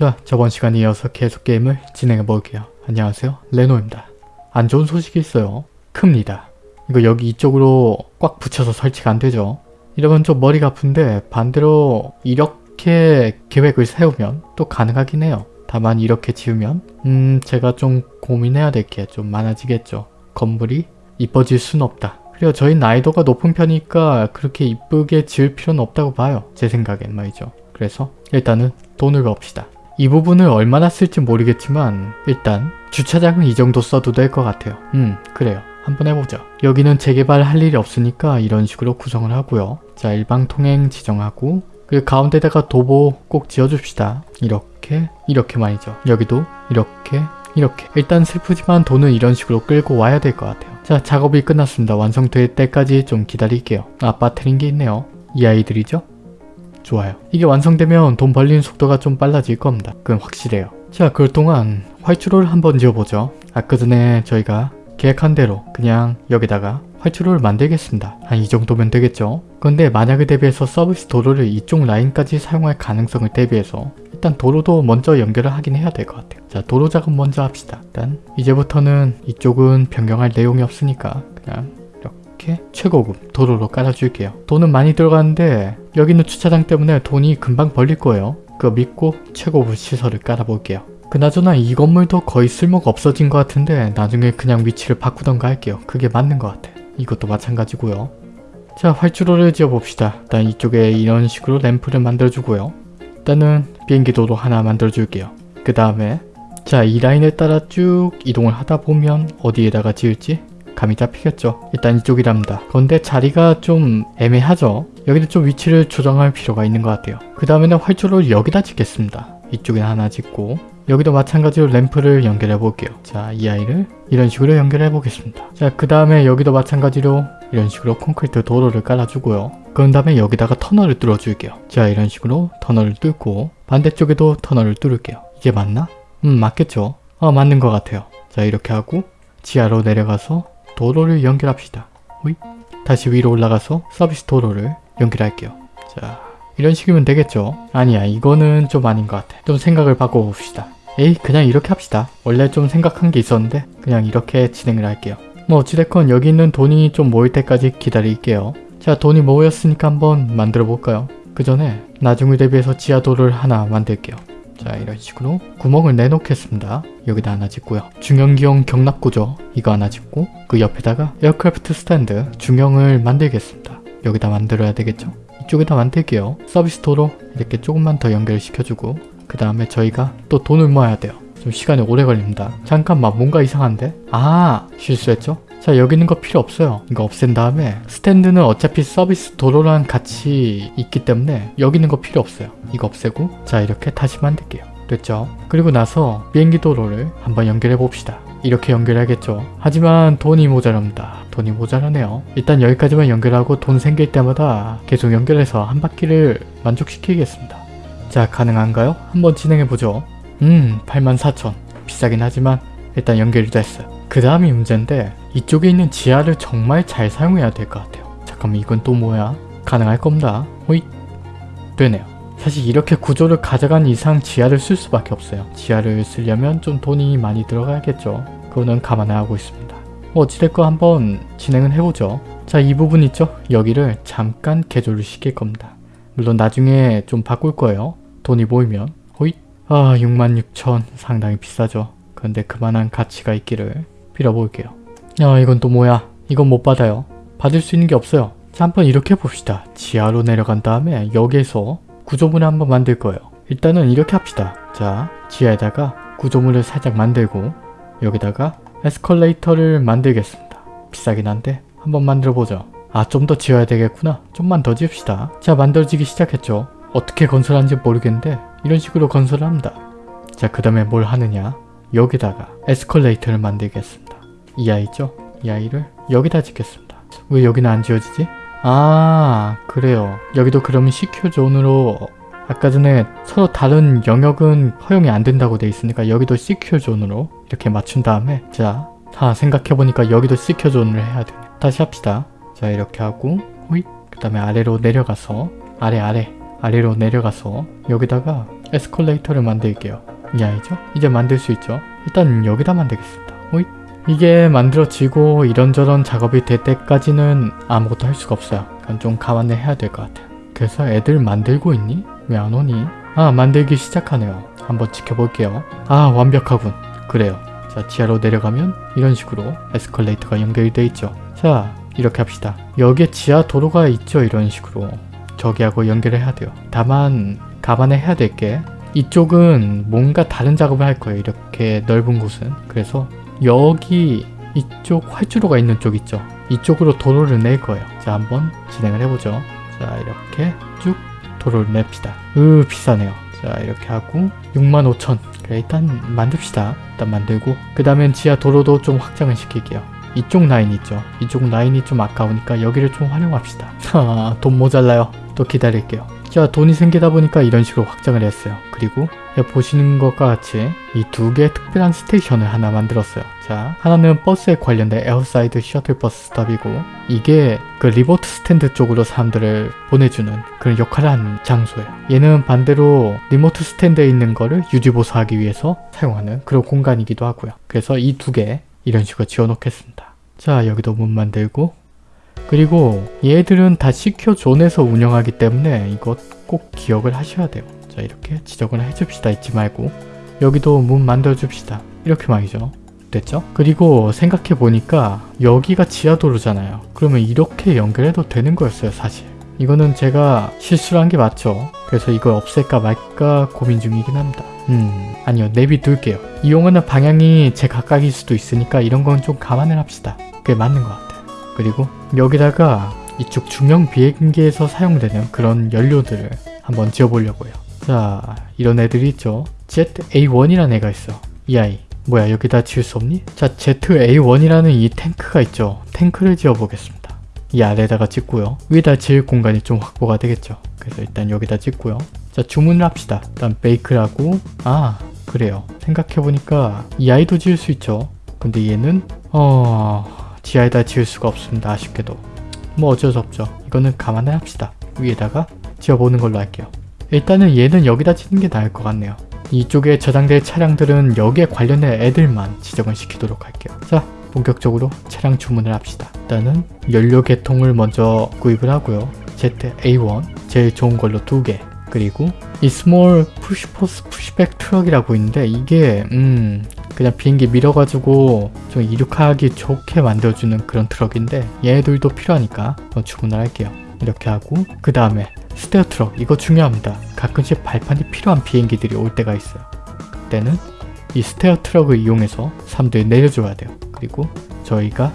자 저번 시간에 이어서 계속 게임을 진행해 볼게요. 안녕하세요 레노입니다. 안 좋은 소식이 있어요. 큽니다. 이거 여기 이쪽으로 꽉 붙여서 설치가 안 되죠. 이러면 좀 머리가 아픈데 반대로 이렇게 계획을 세우면 또 가능하긴 해요. 다만 이렇게 지으면 음 제가 좀 고민해야 될 게 좀 많아지겠죠. 건물이 이뻐질 순 없다. 그리고 저희 나이도가 높은 편이니까 그렇게 이쁘게 지을 필요는 없다고 봐요. 제 생각엔 말이죠. 그래서 일단은 돈을 봅시다. 이 부분을 얼마나 쓸지 모르겠지만 일단 주차장은 이 정도 써도 될 것 같아요. 음 그래요. 한번 해보죠. 여기는 재개발 할 일이 없으니까 이런 식으로 구성을 하고요. 자 일방 통행 지정하고 그리고 가운데다가 도보 꼭 지어줍시다. 이렇게 이렇게 말이죠. 여기도 이렇게 이렇게 일단 슬프지만 돈은 이런 식으로 끌고 와야 될 것 같아요. 자 작업이 끝났습니다. 완성될 때까지 좀 기다릴게요. 아 빠트린 게 있네요. 이 아이들이죠? 좋아요. 이게 완성되면 돈 벌리는 속도가 좀 빨라질 겁니다. 그건 확실해요. 자 그동안 활주로를 한번 지어보죠. 아까 전에 저희가 계획한 대로 그냥 여기다가 활주로를 만들겠습니다. 한 이 정도면 되겠죠? 그런데 만약에 대비해서 서비스 도로를 이쪽 라인까지 사용할 가능성을 대비해서 일단 도로도 먼저 연결을 하긴 해야 될 것 같아요. 자 도로 작업 먼저 합시다. 일단 이제부터는 이쪽은 변경할 내용이 없으니까 그냥 이렇게 최고급 도로로 깔아줄게요. 돈은 많이 들어가는데 여기는 주차장 때문에 돈이 금방 벌릴 거예요. 그거 믿고 최고급 시설을 깔아볼게요. 그나저나 이 건물도 거의 쓸모가 없어진 것 같은데 나중에 그냥 위치를 바꾸던가 할게요. 그게 맞는 것 같아. 이것도 마찬가지고요. 자 활주로를 지어봅시다. 일단 이쪽에 이런 식으로 램프를 만들어주고요. 일단은 비행기 도로 하나 만들어줄게요. 그 다음에 자 이 라인을 따라 쭉 이동을 하다 보면 어디에다가 지을지 감이 잡히겠죠. 일단 이쪽이랍니다. 그런데 자리가 좀 애매하죠. 여기는 좀 위치를 조정할 필요가 있는 것 같아요. 그 다음에는 활주로를 여기다 짓겠습니다. 이쪽에 하나 짓고 여기도 마찬가지로 램프를 연결해 볼게요. 자, 이 아이를 이런 식으로 연결해 보겠습니다. 자, 그 다음에 여기도 마찬가지로 이런 식으로 콘크리트 도로를 깔아주고요. 그런 다음에 여기다가 터널을 뚫어줄게요. 자, 이런 식으로 터널을 뚫고 반대쪽에도 터널을 뚫을게요. 이게 맞나? 음, 맞겠죠? 어, 맞는 것 같아요. 자, 이렇게 하고 지하로 내려가서 도로를 연결합시다. 호이? 다시 위로 올라가서 서비스 도로를 연결할게요. 자, 이런 식이면 되겠죠? 아니야, 이거는 좀 아닌 것 같아. 좀 생각을 바꿔봅시다. 에이, 그냥 이렇게 합시다. 원래 좀 생각한 게 있었는데 그냥 이렇게 진행을 할게요. 뭐 어찌됐건 여기 있는 돈이 좀 모일 때까지 기다릴게요. 자, 돈이 모였으니까 한번 만들어 볼까요? 그 전에 나중을 대비해서 지하도를 하나 만들게요. 자 이런 식으로 구멍을 내놓겠습니다. 여기다 하나 짓고요. 중형기형 경납구조 이거 하나 짓고 그 옆에다가 aircraft stand 중형을 만들겠습니다. 여기다 만들어야 되겠죠? 이쪽에다 만들게요. 서비스 도로 이렇게 조금만 더 연결시켜주고 그 다음에 저희가 또 돈을 모아야 돼요. 좀 시간이 오래 걸립니다. 잠깐만 뭔가 이상한데? 아 실수했죠? 자 여기 있는 거 필요 없어요. 이거 없앤 다음에 stand는 어차피 서비스 도로랑 같이 있기 때문에 여기 있는 거 필요 없어요. 이거 없애고 자 이렇게 다시 만들게요. 됐죠? 그리고 나서 비행기 도로를 한번 연결해 봅시다. 이렇게 연결하겠죠. 하지만 돈이 모자랍니다. 돈이 모자라네요. 일단 여기까지만 연결하고 돈 생길 때마다 계속 연결해서 한 바퀴를 만족시키겠습니다. 자 가능한가요? 한번 진행해보죠. 음 84,000 비싸긴 하지만 일단 연결이 됐어요. 그 다음이 문제인데 이쪽에 있는 지하를 정말 잘 사용해야 될 것 같아요. 잠깐만 이건 또 뭐야? 가능할 겁니다. 호잇 되네요. 사실 이렇게 구조를 가져간 이상 지하를 쓸 수밖에 없어요. 지하를 쓰려면 좀 돈이 많이 들어가야겠죠. 그거는 감안하고 있습니다. 뭐 어찌됐건 한번 진행은 해보죠. 자 이 부분 있죠? 여기를 잠깐 개조를 시킬 겁니다. 물론 나중에 좀 바꿀 거예요. 돈이 모이면 호잇 아 66,000 상당히 비싸죠. 그런데 그만한 가치가 있기를 빌어볼게요. 야 이건 또 뭐야? 이건 못 받아요. 받을 수 있는 게 없어요. 자 한번 이렇게 해봅시다. 지하로 내려간 다음에 여기에서 구조물을 한번 만들 거예요. 일단은 이렇게 합시다. 자 지하에다가 구조물을 살짝 만들고 여기다가 에스컬레이터를 만들겠습니다. 비싸긴 한데 한번 만들어보죠. 아 좀 더 지어야 되겠구나. 좀만 더 지읍시다. 자 만들어지기 시작했죠. 어떻게 건설하는지 모르겠는데 이런 식으로 건설을 합니다. 자 그 다음에 뭘 하느냐 여기다가 에스컬레이터를 만들겠습니다. 이 아이죠? 이 아이를 여기다 짓겠습니다. 왜 여기는 안 지어지지? 아 그래요. 여기도 그러면 CQ 존으로 아까 전에 서로 다른 영역은 허용이 안 된다고 돼 있으니까 여기도 CQ 존으로 이렇게 맞춘 다음에 자, 다 생각해보니까 여기도 CQ 존을 해야 되네. 다시 합시다. 자 이렇게 하고 호잇 그 다음에 아래로 내려가서 아래 아래 아래로 내려가서 여기다가 에스컬레이터를 만들게요. 이 아이죠? 이제 만들 수 있죠? 일단 여기다 만들겠습니다. 호잇. 이게 만들어지고 이런저런 작업이 될 때까지는 아무것도 할 수가 없어요. 그건 좀 감안을 해야 될 것 같아요. 그래서 애들 만들고 있니? 왜 안 오니? 아 만들기 시작하네요. 한번 지켜볼게요. 아 완벽하군. 그래요. 자 지하로 내려가면 이런 식으로 에스컬레이터가 연결되어 있죠. 자 이렇게 합시다. 여기에 지하 도로가 있죠. 이런 식으로. 저기하고 연결을 해야 돼요. 다만 감안해야 될 게 이쪽은 뭔가 다른 작업을 할 거예요. 이렇게 넓은 곳은. 그래서 여기 이쪽 활주로가 있는 쪽 있죠. 이쪽으로 도로를 낼 거예요. 자 한번 진행을 해보죠. 자 이렇게 쭉 도로를 냅시다. 으 비싸네요. 자 이렇게 하고 65,000 그래 일단 만듭시다. 일단 만들고 그 다음엔 지하 도로도 좀 확장을 시킬게요. 이쪽 라인 있죠. 이쪽 라인이 좀 아까우니까 여기를 좀 활용합시다. 하, 돈 모자라요. 또 기다릴게요. 자 돈이 생기다 보니까 이런 식으로 확장을 했어요. 그리고 여기 보시는 것과 같이 이 두 개의 특별한 station을 하나 만들었어요. 자 하나는 버스에 관련된 airside 셔틀버스 stop이고 이게 그 remote stand 쪽으로 사람들을 보내주는 그런 역할을 하는 장소예요. 얘는 반대로 remote stand에 있는 거를 유지보수하기 위해서 사용하는 그런 공간이기도 하고요. 그래서 이 두 개 이런 식으로 지어놓겠습니다. 자 여기도 문 만들고 그리고 얘들은 다 secure zone에서 운영하기 때문에 이것 꼭 기억을 하셔야 돼요. 자 이렇게 지정을 해줍시다 잊지 말고 여기도 문 만들어줍시다 이렇게 말이죠. 됐죠? 그리고 생각해보니까 여기가 지하도로잖아요. 그러면 이렇게 연결해도 되는 거였어요 사실. 이거는 제가 실수를 한 게 맞죠. 그래서 이걸 없앨까 말까 고민 중이긴 합니다. 음 아니요 내비둘게요. 이용하는 방향이 제 각각일 수도 있으니까 이런 건 좀 감안을 합시다. 그게 맞는 것 같아요. 그리고 여기다가 이쪽 중형 비행기에서 사용되는 그런 연료들을 한번 지어보려고요. 자 이런 애들이 있죠. ZA1이라는 애가 있어. 이 아이. 뭐야 여기다 지을 수 없니? 자 ZA1이라는 이 탱크가 있죠. 탱크를 지어보겠습니다. 이 아래다가 찍고요. 위에다 지을 공간이 좀 확보가 되겠죠. 그래서 일단 여기다 찍고요. 자 주문을 합시다. 일단 베이크라고 아 그래요. 생각해보니까 이 아이도 지을 수 있죠. 근데 얘는 어... 지하에다 지을 수가 없습니다. 아쉽게도. 뭐 어쩔 수 없죠. 이거는 감안을 합시다. 위에다가 지어보는 걸로 할게요. 일단은 얘는 여기다 짓는 게 나을 것 같네요. 이쪽에 저장될 차량들은 여기에 관련된 애들만 지정을 시키도록 할게요. 자, 본격적으로 차량 주문을 합시다. 일단은 연료 계통을 먼저 구입을 하고요. ZA1 제일 좋은 걸로 두 개. 그리고 이 small push force pushback 트럭이라고 있는데 이게 음 그냥 비행기 밀어가지고 좀 이륙하기 좋게 만들어주는 그런 트럭인데 얘들도 필요하니까 주문을 할게요. 이렇게 하고 그 다음에 스테어 트럭 이거 중요합니다. 가끔씩 발판이 필요한 비행기들이 올 때가 있어요. 그때는 이 스테어 트럭을 이용해서 사람들이 내려줘야 돼요. 그리고 저희가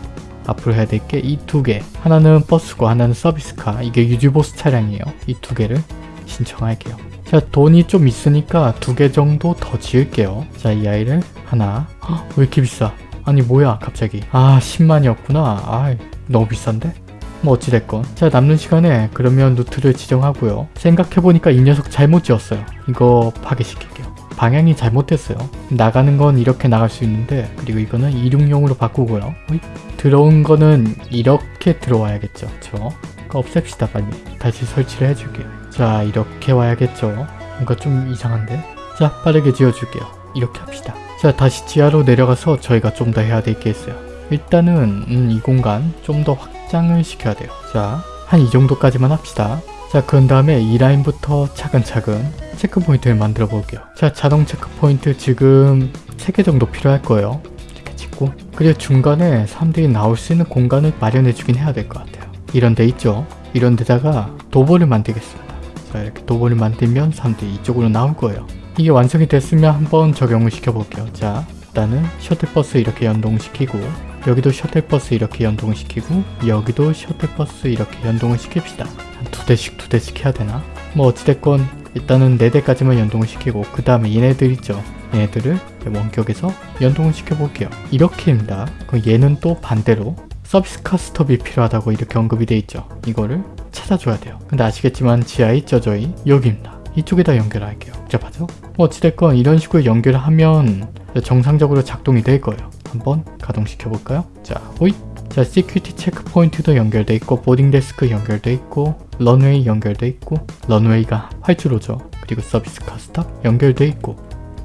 앞으로 해야 될 게 이 두 개. 하나는 버스고 하나는 서비스카. 이게 유지보스 차량이에요. 이 두 개를 신청할게요. 자 돈이 좀 있으니까 두 개 정도 더 지을게요. 자 이 아이를 하나. 헉, 왜 이렇게 비싸? 아니 뭐야 갑자기. 아 10만이었구나. 아 너무 비싼데? 뭐 어찌됐건 자 남는 시간에 그러면 루트를 지정하고요 생각해보니까 이 녀석 잘못 지었어요 이거 파괴시킬게요 방향이 잘못됐어요 나가는 건 이렇게 나갈 수 있는데 그리고 이거는 이륙용으로 바꾸고요 어이? 들어온 거는 이렇게 들어와야겠죠 저 그거 없앱시다 빨리 다시 설치를 해줄게요 자 이렇게 와야겠죠 뭔가 좀 이상한데 자 빠르게 지어줄게요 이렇게 합시다 자 다시 지하로 내려가서 저희가 좀 더 해야 될 게 있어요 일단은 음, 이 공간 좀 더 확장을 시켜야 돼요. 자, 한 이 정도까지만 합시다. 자, 그런 다음에 이 라인부터 차근차근 체크포인트를 만들어 볼게요. 자, 자동 체크포인트 지금 3개 정도 필요할 거예요. 이렇게 찍고 그리고 중간에 사람들이 나올 수 있는 공간을 마련해 주긴 해야 될 것 같아요. 이런 데 있죠? 이런 데다가 도보를 만들겠습니다. 자, 이렇게 도보를 만들면 사람들이 이쪽으로 나올 거예요. 이게 완성이 됐으면 한번 적용을 시켜볼게요. 자, 일단은 셔틀버스 이렇게 연동시키고 여기도 셔틀버스 이렇게 연동을 시키고 여기도 셔틀버스 이렇게 연동을 시킵시다. 한 두 대씩 두 대씩 해야 되나? 뭐 어찌됐건 일단은 네 대까지만 연동을 시키고 그 다음에 얘네들 있죠. 얘네들을 원격에서 연동을 시켜볼게요. 이렇게입니다. 그럼 얘는 또 반대로 서비스 카스톱이 필요하다고 이렇게 언급이 돼 있죠. 이거를 찾아줘야 돼요. 근데 아시겠지만 있죠 저희? 여기입니다. 이쪽에다 연결할게요. 복잡하죠? 뭐 어찌됐건 이런 식으로 연결을 하면 정상적으로 작동이 될 거예요. 한번 가동시켜 볼까요? 자, 호잇! 자, security checkpoint도 연결돼 있고 boarding desk 연결돼 있고 런웨이 연결돼 있고 runway가 활주로죠. 그리고 service car stop 연결돼 있고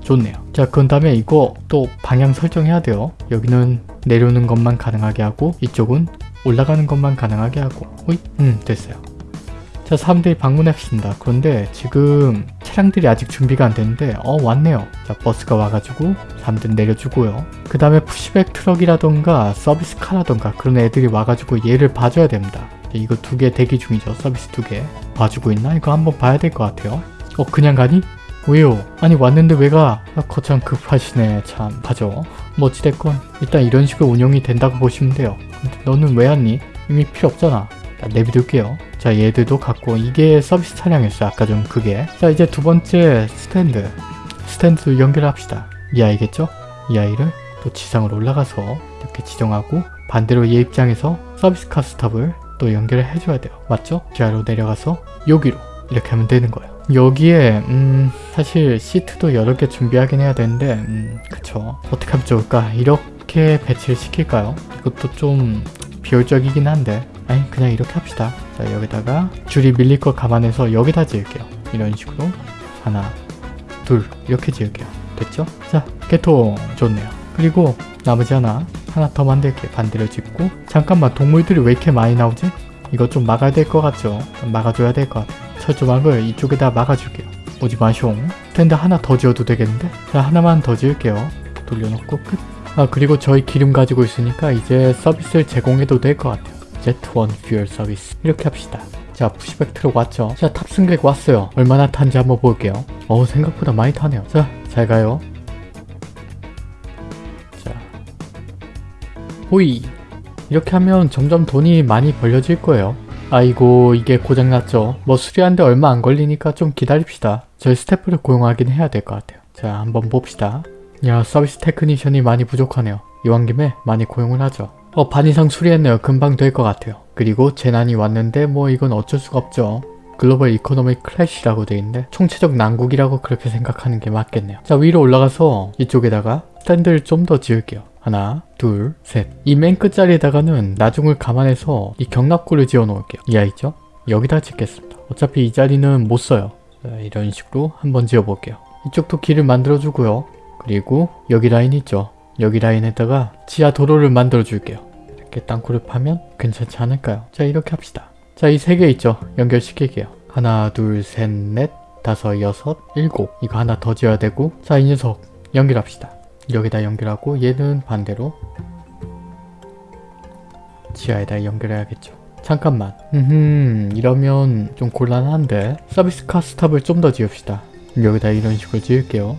좋네요. 자, 그 다음에 이거 또 방향 설정해야 돼요. 여기는 내려오는 것만 가능하게 하고 이쪽은 올라가는 것만 가능하게 하고 오이? 음 됐어요. 자 사람들이 방문했습니다. 그런데 지금 차량들이 아직 준비가 안 됐는데 어 왔네요. 자 버스가 와가지고 사람들 내려주고요. 그 다음에 pushback 트럭이라던가 service car라던가 그런 애들이 와가지고 얘를 봐줘야 됩니다. 이거 두 개 대기 중이죠. 서비스 두 개. 봐주고 있나? 이거 한번 봐야 될 것 같아요. 어 그냥 가니? 왜요? 아니 왔는데 왜 가? 아, 거참 급하시네 참 가죠 뭐 어찌됐건 일단 이런 식으로 운영이 된다고 보시면 돼요. 너는 왜 왔니? 이미 필요 없잖아. 자, 내비둘게요. 자 얘들도 갖고 이게 서비스 차량이었어요 아까 좀 그게. 자 이제 두 번째 스탠드. 스탠드 연결합시다. 이 아이겠죠? 이 아이를 또 지상으로 올라가서 이렇게 지정하고 반대로 얘 입장에서 service car stop을 또 연결을 해줘야 돼요. 맞죠? 지하로 내려가서 여기로 이렇게 하면 되는 거예요 여기에 음 사실 시트도 여러 개 준비하긴 해야 되는데 음 그쵸. 어떻게 하면 좋을까? 이렇게 배치를 시킬까요? 이것도 좀 비효율적이긴 한데. 아니 그냥 이렇게 합시다. 자 여기다가 줄이 밀릴 거 감안해서 여기다 지을게요. 이런 식으로. 하나 둘 이렇게 지을게요. 됐죠? 자 개통 좋네요. 그리고 나머지 하나 하나 더 만들게요 반대로 짓고. 잠깐만 동물들이 왜 이렇게 많이 나오지? 이거 좀 막아야 될 것 같죠? 막아줘야 될 것 같아요 철조망을 이쪽에다 막아줄게요. 오지 마숑. 스탠드 하나 더 지어도 되겠는데? 자 하나만 더 지을게요. 돌려놓고 끝. 아 그리고 저희 기름 가지고 있으니까 이제 서비스를 제공해도 될 것 같아요. Z1 퓨얼 서비스 이렇게 합시다. 자 pushback 트럭 왔죠? 자 탑승객 왔어요. 얼마나 탄지 한번 볼게요. 어우 생각보다 많이 타네요. 자 잘 가요. 자 호이 이렇게 하면 점점 돈이 많이 벌려질 거예요. 아이고 이게 고장났죠. 뭐 수리하는데 얼마 안 걸리니까 좀 기다립시다. 저희 스태프를 고용하긴 해야 될 것 같아요. 자 한번 봅시다. 야 service technician이 많이 부족하네요. 이왕 김에 많이 고용을 하죠. 어 반 이상 수리했네요. 금방 될 것 같아요. 그리고 재난이 왔는데 뭐 이건 어쩔 수가 없죠. global economic crash라고 돼 있는데 총체적 난국이라고 그렇게 생각하는 게 맞겠네요. 자 위로 올라가서 이쪽에다가 스탠드를 좀 더 지을게요. 하나, 둘, 셋. 이 맨 끝자리에다가는 나중을 감안해서 이 격납고를 지어 놓을게요. 이 아이죠? 여기다 짓겠습니다. 어차피 이 자리는 못 써요. 자, 이런 식으로 한번 지어 볼게요. 이쪽도 길을 만들어 주고요. 그리고 여기 라인 있죠? 여기 라인에다가 지하 도로를 만들어 줄게요. 이렇게 땅굴을 파면 괜찮지 않을까요? 자 이렇게 합시다. 자 이 세 개 있죠? 연결시킬게요. 하나, 둘, 셋, 넷, 다섯, 여섯, 일곱. 이거 하나 더 지어야 되고 자 이 녀석 연결합시다. 여기다 연결하고 얘는 반대로 지하에다 연결해야겠죠. 잠깐만. 음 이러면 좀 곤란한데 서비스 카 스탑을 좀 더 지읍시다. 여기다 이런 식으로 지을게요.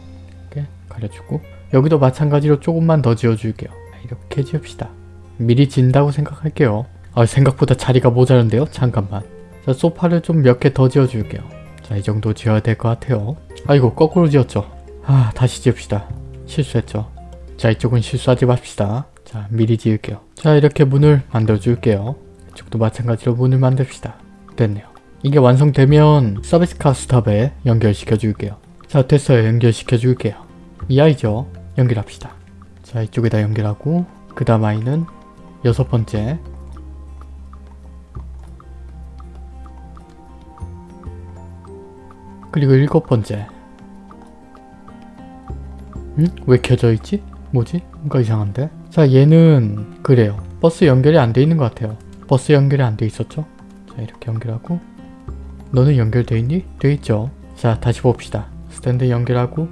이렇게 가려주고 여기도 마찬가지로 조금만 더 지어줄게요. 이렇게 지읍시다. 미리 진다고 생각할게요. 아 생각보다 자리가 모자란데요? 잠깐만. 자 소파를 좀 몇 개 더 지어줄게요. 자 이 정도 지어야 될 것 같아요. 아이고 거꾸로 지었죠. 아 다시 지읍시다. 실수했죠. 자 이쪽은 실수하지 맙시다. 자 미리 지을게요. 자 이렇게 문을 만들어 줄게요. 이쪽도 마찬가지로 문을 만듭시다. 됐네요. 이게 완성되면 서비스 카 스탑에 연결시켜 줄게요. 자 됐어요. 연결시켜 줄게요. 이 아이죠. 연결합시다. 자 이쪽에다 연결하고 그 다음 아이는 여섯 번째 그리고 일곱 번째 응? 왜 켜져 있지? 뭐지? 뭔가 이상한데? 자 얘는 그래요. 버스 연결이 안 돼 있는 것 같아요. 버스 연결이 안 돼 있었죠? 자 이렇게 연결하고 너는 연결돼 있니? 돼 있죠. 자 다시 봅시다. 스탠드 연결하고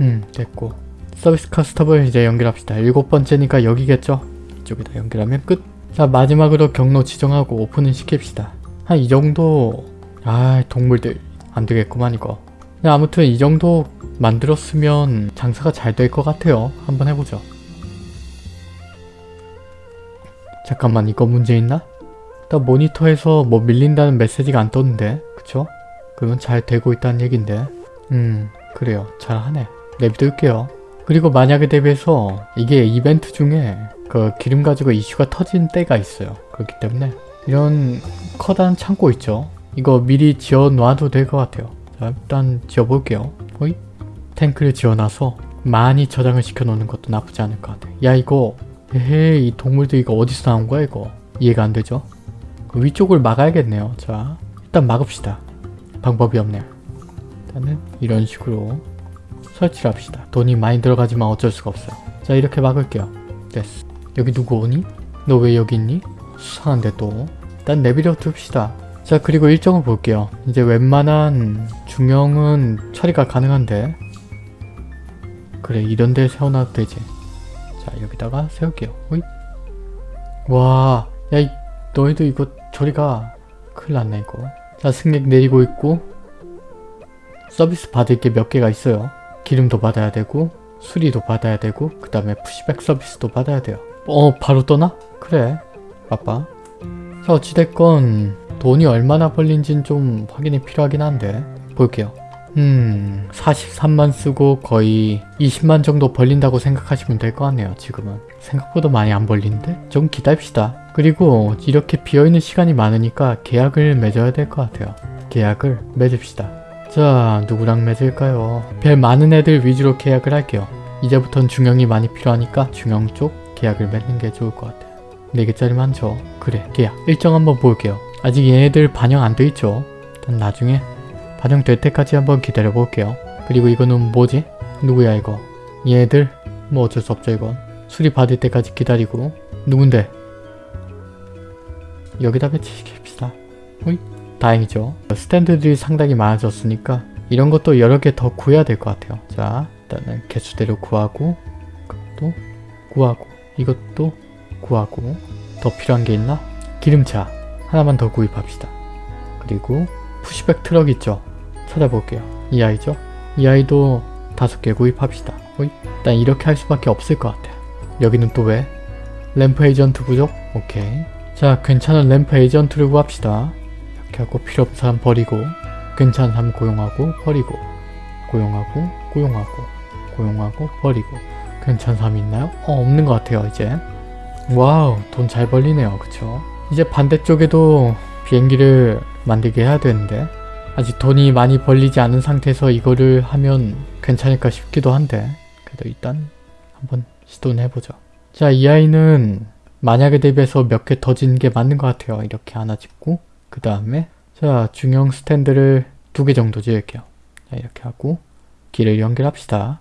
음 됐고 서비스 카스터블 이제 연결합시다. 일곱 번째니까 여기겠죠? 이쪽에다 연결하면 끝. 자 마지막으로 경로 지정하고 오픈을 시킵시다. 한 이 정도 아 동물들 안 되겠구만 이거. 네, 아무튼 이 정도 만들었으면 장사가 잘 될 것 같아요. 한번 해보죠. 잠깐만 이거 문제 있나? 일단 모니터에서 뭐 밀린다는 메시지가 안 떴는데 그쵸? 그건 잘 되고 있다는 얘긴데 음 그래요 잘하네 내비둘게요 그리고 만약에 대비해서 이게 이벤트 중에 그 기름 가지고 이슈가 터진 때가 있어요 그렇기 때문에 이런 커다란 창고 있죠 이거 미리 지어 놔도 될 것 같아요 자 일단 지어볼게요 호이 탱크를 지어놔서 많이 저장을 시켜놓는 것도 나쁘지 않을 것 같아요 야 이거 에헤이 이 동물들 이거 어디서 나온 거야 이거 이해가 안 되죠 그 위쪽을 막아야겠네요 자 일단 막읍시다 방법이 없네요 일단은 이런 식으로 설치를 합시다. 돈이 많이 들어가지만 어쩔 수가 없어요. 자 이렇게 막을게요. 됐어. 여기 누구 오니? 너 왜 여기 있니? 수상한데 또. 일단 내비려 둡시다. 자 그리고 일정을 볼게요. 이제 웬만한 중형은 처리가 가능한데 그래 이런 데 세워놔도 되지. 자 여기다가 세울게요. 호잇. 와, 야, 이, 너희도 이거 저리가 큰일 났네 이거. 자 승객 내리고 있고 서비스 받을 게 몇 개가 있어요. 기름도 받아야 되고 수리도 받아야 되고 그 다음에 푸시백 서비스도 받아야 돼요. 어 바로 떠나? 그래 바빠. 자 어찌됐건 돈이 얼마나 벌린진 좀 확인이 필요하긴 한데 볼게요. 음 43만 쓰고 거의 20만 정도 벌린다고 생각하시면 될 것 같네요 지금은. 생각보다 많이 안 벌리는데? 좀 기다립시다. 그리고 이렇게 비어있는 시간이 많으니까 계약을 맺어야 될 것 같아요. 계약을 맺읍시다. 자 누구랑 맺을까요? 별 많은 애들 위주로 계약을 할게요. 이제부턴 중형이 많이 필요하니까 중형 쪽 계약을 맺는 게 좋을 것 같아요. 4개짜리 많죠 그래 계약. 일정 한번 볼게요 아직 얘네들 반영 안 돼 있죠 일단 나중에 반영될 때까지 한번 기다려 볼게요. 그리고 이거는 뭐지? 누구야 이거? 얘들? 뭐 어쩔 수 없죠 이건. 수리 받을 때까지 기다리고 누군데? 여기다 배치시킵시다. 호이? 다행이죠. 스탠드들이 상당히 많아졌으니까 이런 것도 여러 개 더 구해야 될 것 같아요. 자 일단은 개수대로 구하고 이것도 구하고 이것도 구하고 더 필요한 게 있나? 기름차 하나만 더 구입합시다. 그리고 pushback 트럭 있죠? 찾아볼게요. 이 아이죠? 이 아이도 다섯 개 구입합시다. 호이? 일단 이렇게 할 수밖에 없을 것 같아요. 여기는 또 왜? ramp agent 부족? 오케이. 자, 괜찮은 ramp agent를 구합시다. 이렇게 하고 필요 없는 사람 버리고 괜찮은 사람 고용하고 버리고 고용하고 고용하고 고용하고 버리고 괜찮은 사람 있나요? 어, 없는 것 같아요, 이제. 와우, 돈 잘 벌리네요. 그쵸? 이제 반대쪽에도 비행기를 만들게 해야 되는데 아직 돈이 많이 벌리지 않은 상태에서 이거를 하면 괜찮을까 싶기도 한데 그래도 일단 한번 시도는 해보죠. 자, 이 아이는 만약에 대비해서 몇 개 더 짓는 게 맞는 것 같아요. 이렇게 하나 짓고 그 다음에 자, 중형 스탠드를 두 개 정도 지을게요. 자, 이렇게 하고 길을 연결합시다.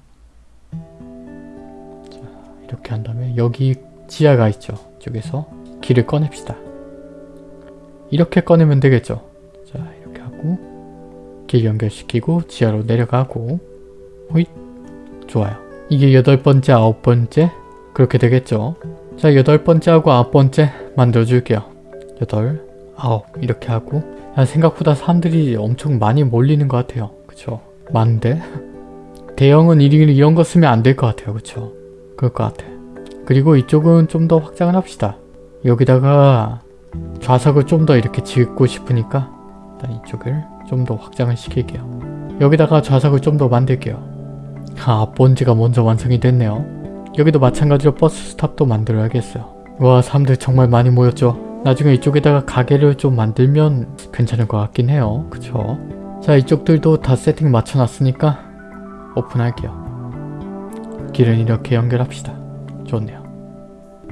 자, 이렇게 한 다음에 여기 지하가 있죠. 쪽에서 길을 꺼냅시다. 이렇게 꺼내면 되겠죠. 자 이렇게 하고 길 연결시키고 지하로 내려가고 호잇 좋아요. 이게 여덟 번째 아홉 번째 그렇게 되겠죠. 자 여덟 번째하고 아홉 번째 만들어줄게요. 여덟 아홉 이렇게 하고 야, 생각보다 사람들이 엄청 많이 몰리는 것 같아요. 그쵸? 많은데? 대형은 이, 이런 거 쓰면 안 될 것 같아요. 그쵸? 그럴 것 같아. 그리고 이쪽은 좀 더 확장을 합시다. 여기다가 좌석을 좀 더 이렇게 짓고 싶으니까 일단 이쪽을 좀 더 확장을 시킬게요. 여기다가 좌석을 좀 더 만들게요. 아, 본지가 먼저 완성이 됐네요. 여기도 마찬가지로 버스 스탑도 만들어야겠어요. 와, 사람들 정말 많이 모였죠. 나중에 이쪽에다가 가게를 좀 만들면 괜찮을 것 같긴 해요. 그쵸? 자, 이쪽들도 다 세팅 맞춰놨으니까 오픈할게요. 길은 이렇게 연결합시다. 좋네요.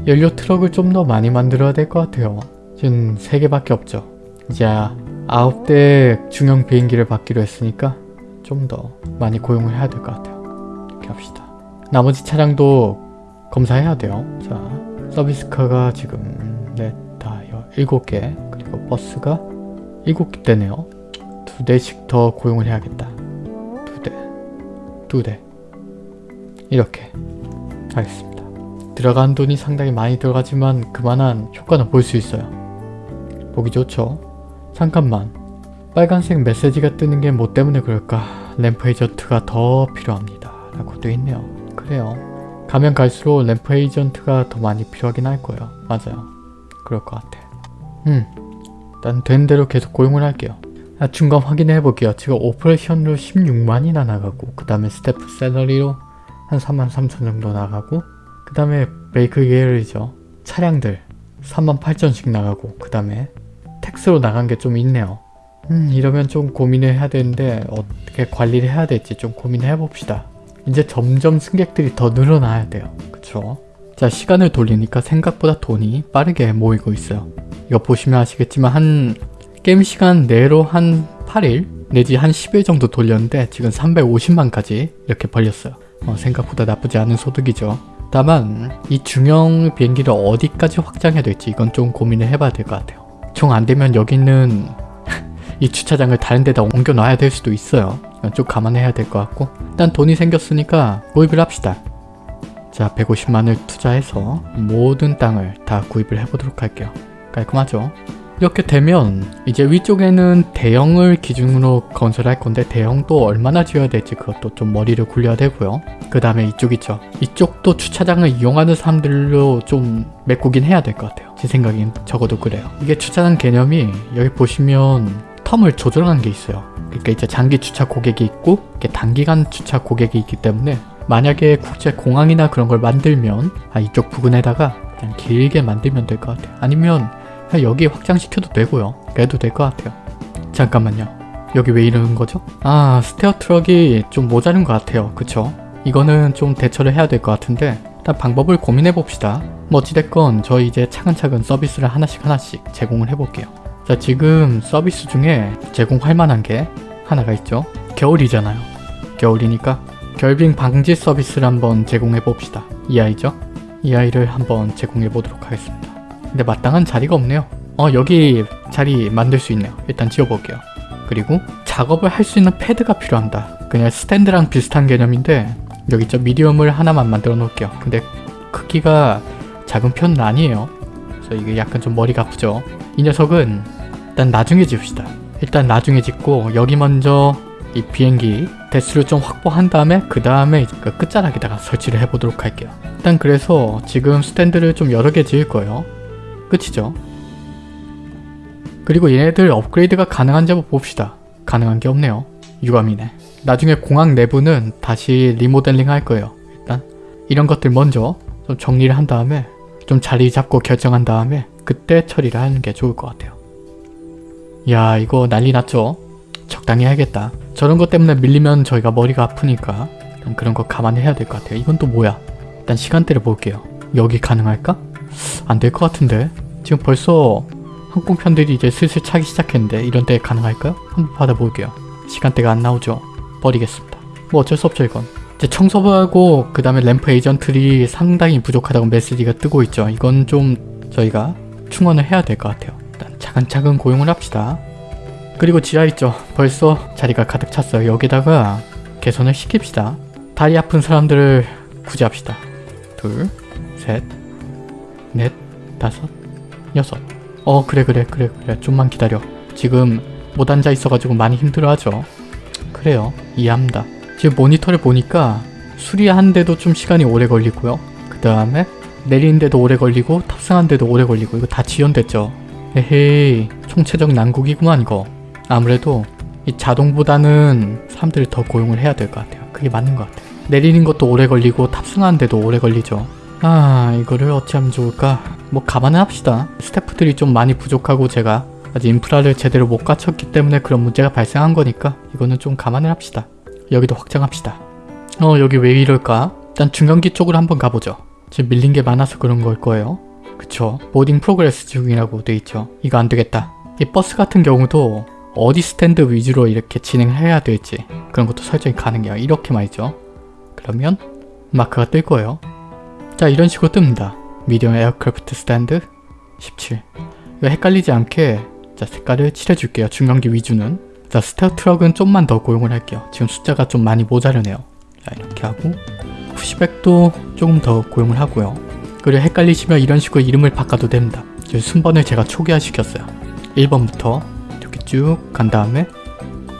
연료 트럭을 좀 더 많이 만들어야 될 것 같아요. 지금 3개밖에 없죠. 이제 9대 중형 비행기를 받기로 했으니까 좀 더 많이 고용을 해야 될 것 같아요. 이렇게 합시다. 나머지 차량도 검사해야 돼요. 자, 서비스카가 지금 넷, 다, 여, 7개 그리고 버스가 7개 되네요. 두 대씩 더 고용을 해야겠다. 두 대, 두 대. 이렇게 하겠습니다. 들어간 돈이 상당히 많이 들어가지만 그만한 효과는 볼 수 있어요. 보기 좋죠? 잠깐만. 빨간색 메시지가 뜨는 게 뭐 때문에 그럴까? 램프 에이전트가 더 필요합니다. 라고 되어 있네요. 그래요. 가면 갈수록 ramp agent가 더 많이 필요하긴 할 거예요. 맞아요. 그럴 것 같아. 음. 일단 되는 대로 계속 고용을 할게요. 아, 중간 확인해 볼게요. 지금 operation으로 16만이나 나가고 그 다음에 staff salary로 한 3만 3천 정도 나가고 그 다음에 메이크 계열이죠. 차량들 3만 8천씩 나가고 그 다음에 tax로 나간 게 좀 있네요. 음 이러면 좀 고민을 해야 되는데 어떻게 관리를 해야 될지 좀 고민을 해봅시다. 이제 점점 승객들이 더 늘어나야 돼요. 그쵸? 자 시간을 돌리니까 생각보다 돈이 빠르게 모이고 있어요. 이거 보시면 아시겠지만 한 게임 시간 내로 한 8일 내지 한 10일 정도 돌렸는데 지금 350만까지 이렇게 벌렸어요. 어, 생각보다 나쁘지 않은 소득이죠. 다만 이 중형 비행기를 어디까지 확장해야 될지 이건 좀 고민을 해봐야 될 것 같아요. 총 안되면 여기 있는 이 주차장을 다른 데다 옮겨 놔야 될 수도 있어요. 좀 감안해야 될 것 같고 일단 돈이 생겼으니까 구입을 합시다. 자 150만을 투자해서 모든 땅을 다 구입을 해보도록 할게요. 깔끔하죠? 이렇게 되면 이제 위쪽에는 대형을 기준으로 건설할 건데 대형도 얼마나 지어야 될지 그것도 좀 머리를 굴려야 되고요. 그 다음에 이쪽 있죠. 이쪽도 주차장을 이용하는 사람들로 좀 메꾸긴 해야 될 것 같아요. 제 생각엔 적어도 그래요. 이게 주차장 개념이 여기 보시면 term을 조절하는 게 있어요. 그러니까 이제 장기 주차 고객이 있고 단기간 주차 고객이 있기 때문에 만약에 국제 공항이나 그런 걸 만들면 아, 이쪽 부근에다가 그냥 길게 만들면 될 것 같아요. 아니면 여기 확장시켜도 되고요. 그래도 될 것 같아요. 잠깐만요. 여기 왜 이러는 거죠? 아 stair 트럭이 좀 모자른 것 같아요. 그쵸? 이거는 좀 대처를 해야 될 것 같은데 일단 방법을 고민해 봅시다. 뭐 어찌됐건 저 이제 차근차근 서비스를 하나씩 하나씩 제공을 해볼게요. 자 지금 서비스 중에 제공할 만한 게 하나가 있죠. 겨울이잖아요. 겨울이니까 결빙 방지 서비스를 한번 제공해 봅시다. 이 아이죠? 이 아이를 한번 제공해 보도록 하겠습니다. 근데 마땅한 자리가 없네요. 어 여기 자리 만들 수 있네요. 일단 지어볼게요. 그리고 작업을 할 수 있는 패드가 필요합니다. 그냥 스탠드랑 비슷한 개념인데 여기 저 미디엄을 하나만 만들어 놓을게요. 근데 크기가 작은 편은 아니에요. 그래서 이게 약간 좀 머리가 아프죠. 이 녀석은 일단 나중에 지읍시다. 일단 나중에 짓고 여기 먼저 이 비행기 대수를 좀 확보한 다음에 그 다음에 그 끝자락에다가 설치를 해보도록 할게요. 일단 그래서 지금 스탠드를 좀 여러 개 지을 거예요. 끝이죠. 그리고 얘네들 업그레이드가 가능한지 한번 봅시다. 가능한 게 없네요. 유감이네. 나중에 공항 내부는 다시 리모델링 할 거예요. 일단 이런 것들 먼저 좀 정리를 한 다음에 좀 자리 잡고 결정한 다음에 그때 처리를 하는 게 좋을 것 같아요. 야 이거 난리 났죠? 적당히 해야겠다. 저런 것 때문에 밀리면 저희가 머리가 아프니까 그런 거 감안해야 될 것 같아요. 이건 또 뭐야? 일단 시간대를 볼게요. 여기 가능할까? 안 될 것 같은데? 지금 벌써 항공편들이 이제 슬슬 차기 시작했는데 이런 때 가능할까요? 한번 받아볼게요. 시간대가 안 나오죠? 버리겠습니다. 뭐 어쩔 수 없죠 이건. 이제 청소부하고 그 다음에 램프 에이전트들이 상당히 부족하다고 메시지가 뜨고 있죠. 이건 좀 저희가 충원을 해야 될 것 같아요. 일단 차근차근 고용을 합시다. 그리고 지하 있죠. 벌써 자리가 가득 찼어요. 여기다가 개선을 시킵시다. 다리 아픈 사람들을 구제합시다. 둘, 셋, 넷, 다섯, 여섯. 어 그래 그래 그래 그래 좀만 기다려. 지금 못 앉아 있어가지고 많이 힘들어하죠. 그래요. 이해합니다. 지금 모니터를 보니까 수리하는데도 좀 시간이 오래 걸리고요. 그 다음에 내리는데도 오래 걸리고 탑승하는데도 오래 걸리고 이거 다 지연됐죠. 에헤이 총체적 난국이구만 이거. 아무래도 이 자동보다는 사람들을 더 고용을 해야 될 것 같아요. 그게 맞는 것 같아요. 내리는 것도 오래 걸리고 탑승하는데도 오래 걸리죠. 아 이거를 어찌 하면 좋을까? 뭐 감안을 합시다. 스태프들이 좀 많이 부족하고 제가 아직 인프라를 제대로 못 갖췄기 때문에 그런 문제가 발생한 거니까 이거는 좀 감안을 합시다. 여기도 확장합시다. 어 여기 왜 이럴까? 일단 중형기 쪽으로 한번 가보죠. 지금 밀린 게 많아서 그런 걸 거예요. 그쵸? boarding progress 중이라고 돼 있죠. 이거 안 되겠다. 이 버스 같은 경우도 어디 스탠드 위주로 이렇게 진행해야 될지 그런 것도 설정이 가능해요. 이렇게 말이죠. 그러면 마크가 뜰 거예요. 자 이런 식으로 뜹니다. medium aircraft stand 17 이거 헷갈리지 않게 자 색깔을 칠해줄게요. 중형기 위주는 자 stair 트럭은 좀만 더 고용을 할게요. 지금 숫자가 좀 많이 모자르네요. 자 이렇게 하고 pushback도 조금 더 고용을 하고요. 그리고 헷갈리시면 이런 식으로 이름을 바꿔도 됩니다. 지금 순번을 제가 초기화 시켰어요. 1번부터 이렇게 쭉 간 다음에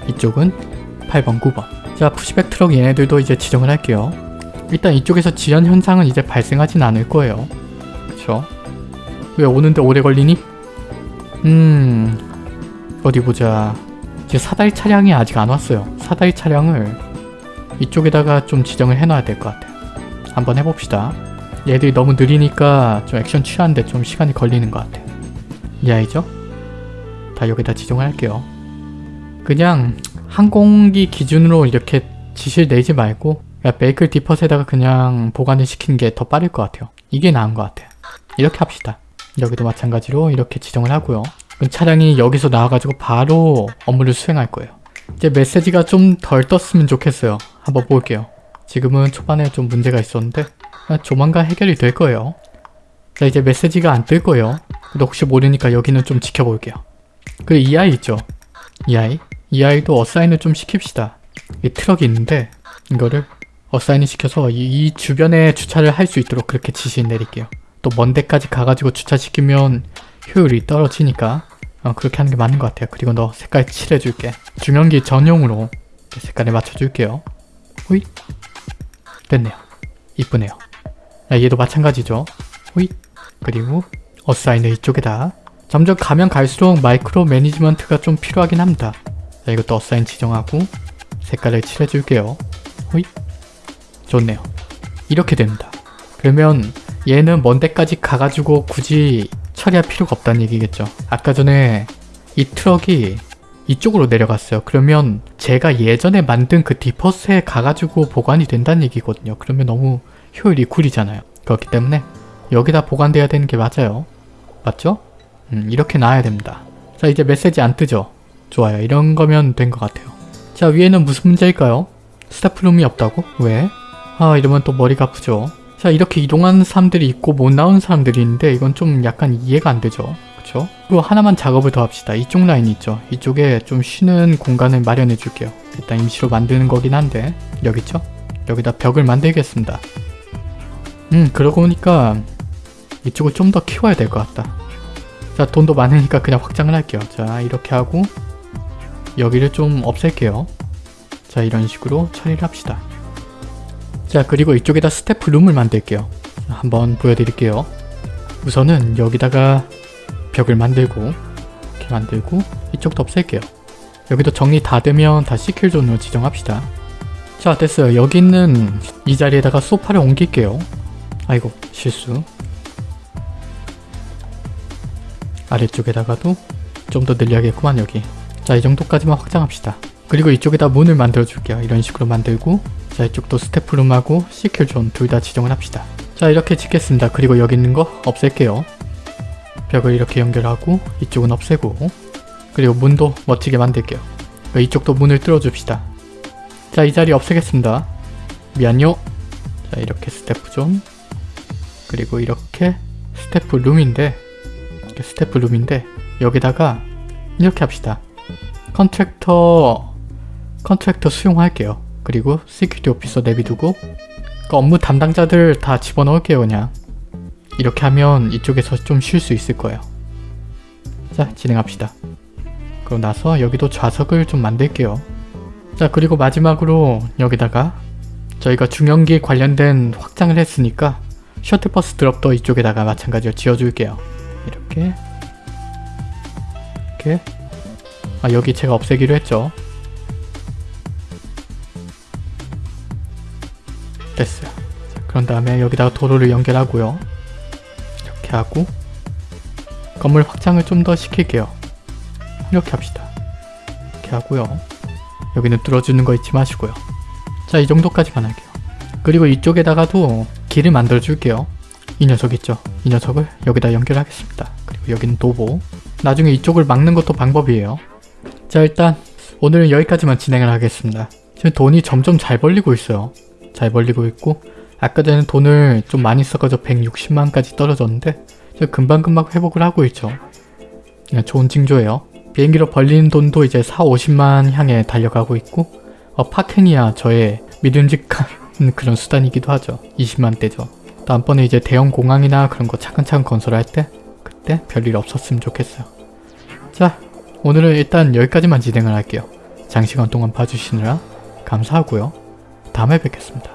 이쪽은 8번, 9번 자 푸시백 트럭 얘네들도 이제 지정을 할게요. 일단 이쪽에서 지연 현상은 이제 발생하진 않을 거예요. 그쵸? 왜 오는데 오래 걸리니? 음... 어디 보자... 이제 사다리 차량이 아직 안 왔어요. 사다리 차량을 이쪽에다가 좀 지정을 해놔야 될 것 같아요. 한번 해봅시다. 얘들이 너무 느리니까 좀 액션 취하는데 좀 시간이 걸리는 것 같아요. 이 아이죠? 다 여기다 지정을 할게요. 그냥 항공기 기준으로 이렇게 지시를 내지 말고 베이클 디퍼스에다가 그냥 보관을 시키는 게 더 빠를 것 같아요. 이게 나은 것 같아요. 이렇게 합시다. 여기도 마찬가지로 이렇게 지정을 하고요. 그럼 차량이 여기서 나와가지고 바로 업무를 수행할 거예요. 이제 메시지가 좀 덜 떴으면 좋겠어요. 한번 볼게요. 지금은 초반에 좀 문제가 있었는데 아, 조만간 해결이 될 거예요. 자 이제 메시지가 안 뜰 거예요. 근데 혹시 모르니까 여기는 좀 지켜볼게요. 그리고 이 아이 있죠? 이 아이? 이 아이도 assign을 좀 시킵시다. 이 트럭이 있는데 이거를 assign을 시켜서 이, 이 주변에 주차를 할 수 있도록 그렇게 지시 내릴게요. 또 먼 데까지 가가지고 주차시키면 효율이 떨어지니까 어, 그렇게 하는 게 맞는 것 같아요. 그리고 너 색깔 칠해줄게. 중형기 전용으로 색깔을 맞춰줄게요. 호잇 됐네요. 이쁘네요. 아, 얘도 마찬가지죠. 호잇 그리고 어사인을 이쪽에다 점점 가면 갈수록 마이크로 매니지먼트가 좀 필요하긴 합니다. 자, 이것도 어사인 지정하고 색깔을 칠해줄게요. 호잇 좋네요. 이렇게 됩니다. 그러면 얘는 먼 데까지 가가지고 굳이 처리할 필요가 없다는 얘기겠죠. 아까 전에 이 트럭이 이쪽으로 내려갔어요. 그러면 제가 예전에 만든 그 depots에 가가지고 보관이 된다는 얘기거든요. 그러면 너무 효율이 구리잖아요. 그렇기 때문에 여기다 보관돼야 되는 게 맞아요. 맞죠? 음, 이렇게 놔야 됩니다. 자 이제 메시지 안 뜨죠? 좋아요. 이런 거면 된 것 같아요. 자 위에는 무슨 문제일까요? 스태프룸이 없다고? 왜? 아 이러면 또 머리가 아프죠. 자 이렇게 이동하는 사람들이 있고 못 나오는 사람들이 있는데 이건 좀 약간 이해가 안 되죠. 그쵸? 그리고 하나만 작업을 더 합시다. 이쪽 라인 있죠? 이쪽에 좀 쉬는 공간을 마련해 줄게요. 일단 임시로 만드는 거긴 한데 여기 있죠? 여기다 벽을 만들겠습니다. 음 그러고 보니까 이쪽을 좀 더 키워야 될 것 같다. 자 돈도 많으니까 그냥 확장을 할게요. 자 이렇게 하고 여기를 좀 없앨게요. 자 이런 식으로 처리를 합시다. 자 그리고 이쪽에다 스태프 룸을 만들게요. 자, 한번 보여드릴게요. 우선은 여기다가 벽을 만들고 이렇게 만들고 이쪽도 없앨게요. 여기도 정리 다 되면 다 시킬 존으로 지정합시다. 자 됐어요. 여기 있는 이 자리에다가 소파를 옮길게요. 아이고 실수. 아래쪽에다가도 좀 더 늘려야겠구만 여기. 자 이 정도까지만 확장합시다. 그리고 이쪽에다 문을 만들어 줄게요. 이런 식으로 만들고 자 이쪽도 스태프룸하고 시큐존 둘 다 지정을 합시다. 자 이렇게 짓겠습니다. 그리고 여기 있는 거 없앨게요. 벽을 이렇게 연결하고 이쪽은 없애고 그리고 문도 멋지게 만들게요. 이쪽도 문을 뚫어줍시다. 자 이 자리 없애겠습니다. 미안요. 자 이렇게 스태프존 그리고 이렇게 스태프 룸인데 이렇게 스태프 룸인데 여기다가 이렇게 합시다. contractor contractor 수용할게요. 그리고 security officer 내비두고 그 업무 담당자들 다 집어넣을게요 그냥. 이렇게 하면 이쪽에서 좀 쉴 수 있을 거예요. 자 진행합시다. 그리고 나서 여기도 좌석을 좀 만들게요. 자 그리고 마지막으로 여기다가 저희가 중형기 관련된 확장을 했으니까 셔틀버스 드롭도 이쪽에다가 마찬가지로 지어줄게요. 이렇게 이렇게 아 여기 제가 없애기로 했죠. 됐어요. 자, 그런 다음에 여기다가 도로를 연결하고요. 이렇게 하고 건물 확장을 좀 더 시킬게요. 이렇게 합시다. 이렇게 하고요. 여기는 뚫어주는 거 잊지 마시고요. 자, 이 정도까지만 할게요. 그리고 이쪽에다가도 길을 만들어 줄게요. 이 녀석 있죠? 이 녀석을 여기다 연결하겠습니다. 그리고 여기는 도보. 나중에 이쪽을 막는 것도 방법이에요. 자, 일단 오늘은 여기까지만 진행을 하겠습니다. 지금 돈이 점점 잘 벌리고 있어요. 잘 벌리고 있고 아까 전에 돈을 좀 많이 써가지고 160만까지 떨어졌는데 금방금방 회복을 하고 있죠. 그냥 좋은 징조예요. 비행기로 벌리는 돈도 이제 4, 50만 향해 달려가고 있고 어, 파켄이야 저의 믿음직한 그런 수단이기도 하죠. 20만대죠. 다음번에 이제 대형 공항이나 그런 거 차근차근 건설할 때 그때 별일 없었으면 좋겠어요. 자 오늘은 일단 여기까지만 진행을 할게요. 장시간 동안 봐주시느라 감사하고요. 다음에 뵙겠습니다.